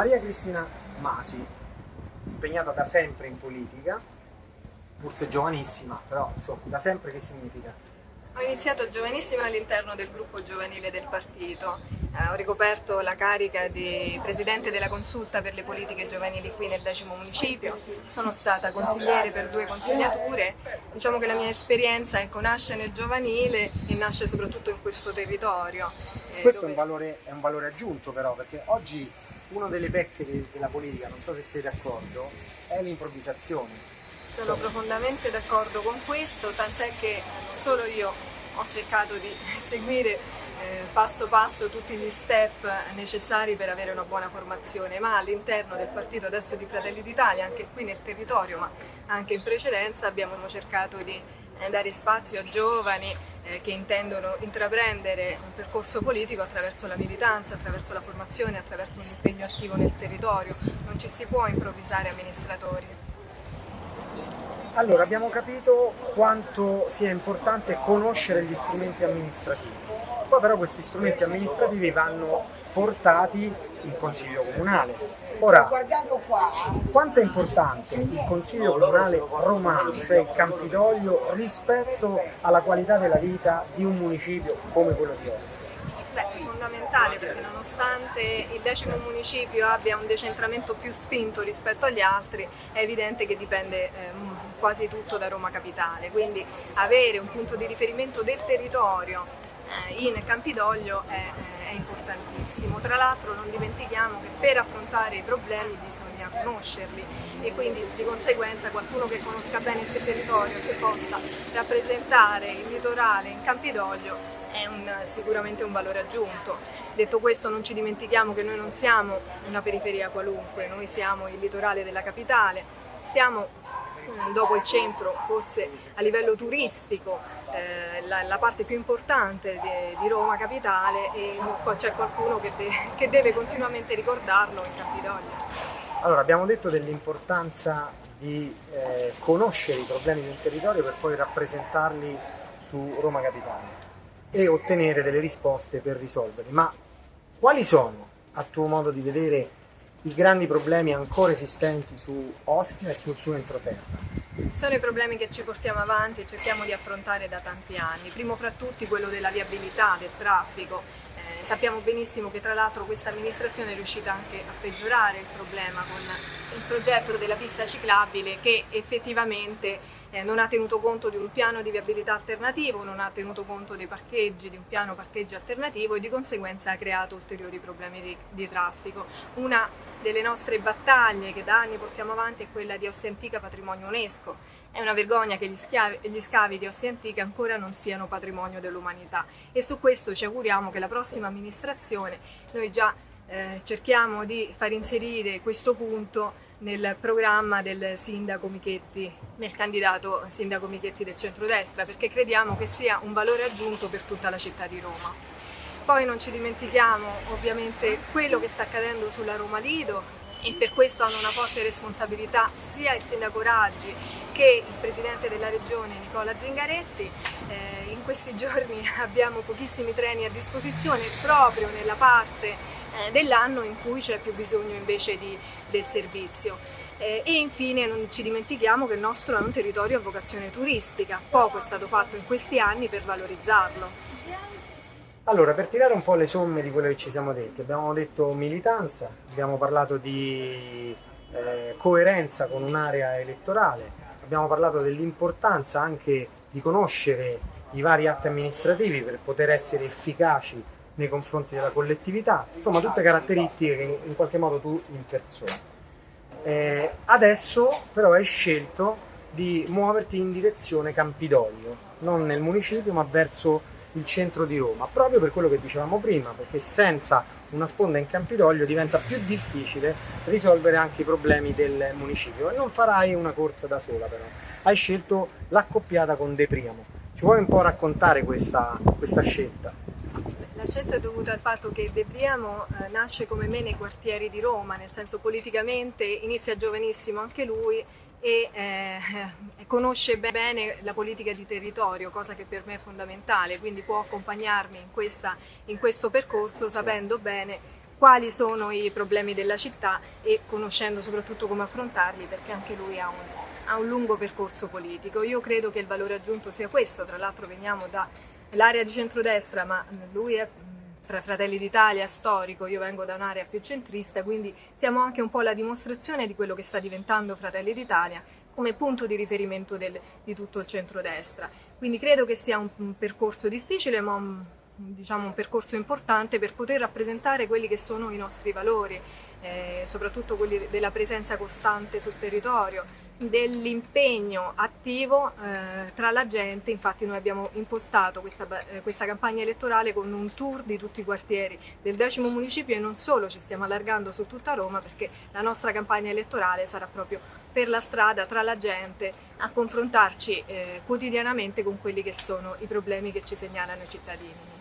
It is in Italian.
Maria Cristina Masi, impegnata da sempre in politica, pur se giovanissima, però insomma, da sempre che significa? Ho iniziato giovanissima all'interno del gruppo giovanile del partito, eh, ho ricoperto la carica di Presidente della Consulta per le politiche giovanili qui nel decimo municipio, sono stata consigliere per due consigliature, diciamo che la mia esperienza ecco, nasce nel giovanile e nasce soprattutto in questo territorio. Eh, questo dove... è, un valore, è, un valore, aggiunto però, perché oggi una delle pecche della politica, non so se siete d'accordo, è l'improvvisazione. Sono profondamente d'accordo con questo, tant'è che solo io ho cercato di seguire eh, passo passo tutti gli step necessari per avere una buona formazione, ma all'interno del partito adesso di Fratelli d'Italia, anche qui nel territorio, ma anche in precedenza, abbiamo cercato di eh, dare spazio a giovani eh, che intendono intraprendere un percorso politico attraverso la militanza, attraverso la formazione, attraverso un impegno attivo nel territorio. Non ci si può improvvisare amministratori. Allora, abbiamo capito quanto sia importante conoscere gli strumenti amministrativi. Poi però questi strumenti amministrativi vanno portati in consiglio comunale. Ora, quanto è importante il consiglio comunale romano, cioè il Campidoglio, rispetto alla qualità della vita di un municipio come quello di Ostia? Beh, è fondamentale perché nonostante il decimo municipio abbia un decentramento più spinto rispetto agli altri, è evidente che dipende eh, quasi tutto da Roma Capitale, quindi avere un punto di riferimento del territorio in Campidoglio è, è importantissimo. Tra l'altro non dimentichiamo che per affrontare i problemi bisogna conoscerli e quindi di conseguenza qualcuno che conosca bene il territorio che possa rappresentare il litorale in Campidoglio è un, sicuramente un valore aggiunto. Detto questo non ci dimentichiamo che noi non siamo una periferia qualunque, noi siamo il litorale della capitale, siamo dopo il centro, forse a livello turistico, eh, la, la, parte più importante di, di Roma capitale e c'è qualcuno che, de, che, deve continuamente ricordarlo in Campidoglio. Allora, abbiamo detto dell'importanza di eh, conoscere i problemi del territorio per poi rappresentarli su Roma Capitale e ottenere delle risposte per risolverli. Ma quali sono, a tuo modo di vedere, i grandi problemi ancora esistenti su Ostia e sul suo entroterra? Sono i problemi che ci portiamo avanti e cerchiamo di affrontare da tanti anni. Primo fra tutti quello della viabilità, del traffico. Sappiamo benissimo che tra l'altro questa amministrazione è riuscita anche a peggiorare il problema con il progetto della pista ciclabile che effettivamente eh, non ha tenuto conto di un piano di viabilità alternativo, non ha tenuto conto dei parcheggi, di un piano parcheggi alternativo e di conseguenza ha creato ulteriori problemi di, di traffico. Una delle nostre battaglie che da anni portiamo avanti è quella di Ostia Antica Patrimonio UNESCO. È una vergogna che gli, schiavi, gli scavi di Ostia Antica ancora non siano patrimonio dell'umanità e su questo ci auguriamo che la prossima amministrazione noi già eh, cerchiamo di far inserire questo punto nel programma del sindaco Michetti, nel candidato sindaco Michetti del centrodestra, perché crediamo che sia un valore aggiunto per tutta la città di Roma. Poi non ci dimentichiamo ovviamente quello che sta accadendo sulla Roma Lido e per questo hanno una forte responsabilità sia il sindaco Raggi che il presidente della regione Nicola Zingaretti. Eh, in questi giorni abbiamo pochissimi treni a disposizione proprio nella parte eh, dell'anno in cui c'è più bisogno invece di, del servizio. Eh, e infine non ci dimentichiamo che il nostro è un territorio a vocazione turistica, poco è stato fatto in questi anni per valorizzarlo. Allora, per tirare un po' le somme di quello che ci siamo detti, abbiamo detto militanza, abbiamo parlato di eh, coerenza con un'area elettorale, abbiamo parlato dell'importanza anche di conoscere i vari atti amministrativi per poter essere efficaci nei confronti della collettività, insomma tutte caratteristiche che in qualche modo tu impersoni. Eh, adesso però hai scelto di muoverti in direzione Campidoglio, non nel municipio ma verso il centro di Roma, proprio per quello che dicevamo prima, perché senza una sponda in Campidoglio diventa più difficile risolvere anche i problemi del municipio e non farai una corsa da sola però, hai scelto l'accoppiata con De Priamo. Ci vuoi un po' raccontare questa, questa scelta? La scelta è dovuta al fatto che De Priamo eh, nasce come me nei quartieri di Roma, nel senso politicamente inizia giovanissimo anche lui e eh, conosce bene la politica di territorio, cosa che per me è fondamentale, quindi può accompagnarmi in, questa, in questo percorso sapendo bene quali sono i problemi della città e conoscendo soprattutto come affrontarli perché anche lui ha un, ha un lungo percorso politico. Io credo che il valore aggiunto sia questo, tra l'altro veniamo dall'area di centrodestra ma lui è tra Fratelli d'Italia storico, io vengo da un'area più centrista, quindi siamo anche un po' la dimostrazione di quello che sta diventando Fratelli d'Italia come punto di riferimento del, di tutto il centrodestra. Quindi credo che sia un, un percorso difficile ma un, diciamo, un, percorso importante per poter rappresentare quelli che sono i nostri valori, eh, soprattutto quelli della presenza costante sul territorio, dell'impegno attivo eh, tra la gente, infatti noi abbiamo impostato questa, eh, questa, campagna elettorale con un tour di tutti i quartieri del decimo municipio e non solo, ci stiamo allargando su tutta Roma perché la nostra campagna elettorale sarà proprio per la strada, tra la gente, a confrontarci eh, quotidianamente con quelli che sono i problemi che ci segnalano i cittadini.